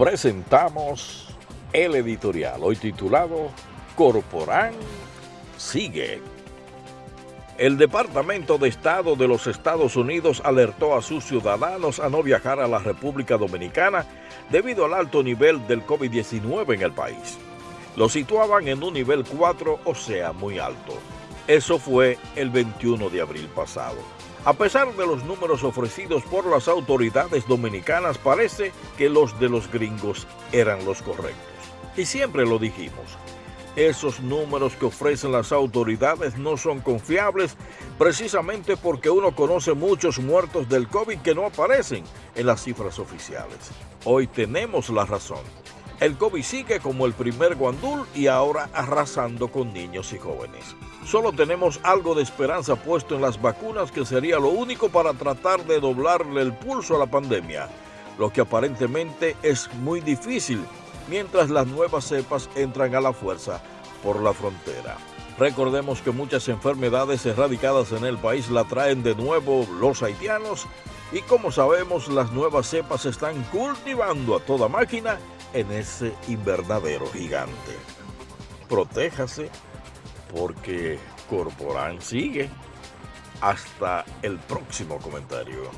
presentamos el editorial, hoy titulado Corporán sigue. El Departamento de Estado de los Estados Unidos alertó a sus ciudadanos a no viajar a la República Dominicana debido al alto nivel del COVID-19 en el país. Lo situaban en un nivel 4, o sea, muy alto. Eso fue el 21 de abril pasado. A pesar de los números ofrecidos por las autoridades dominicanas, parece que los de los gringos eran los correctos. Y siempre lo dijimos, esos números que ofrecen las autoridades no son confiables precisamente porque uno conoce muchos muertos del COVID que no aparecen en las cifras oficiales. Hoy tenemos la razón. El COVID sigue como el primer guandul y ahora arrasando con niños y jóvenes. Solo tenemos algo de esperanza puesto en las vacunas que sería lo único para tratar de doblarle el pulso a la pandemia, lo que aparentemente es muy difícil mientras las nuevas cepas entran a la fuerza por la frontera. Recordemos que muchas enfermedades erradicadas en el país la traen de nuevo los haitianos y como sabemos las nuevas cepas están cultivando a toda máquina en ese invernadero gigante. Protéjase porque Corporán sigue. Hasta el próximo comentario.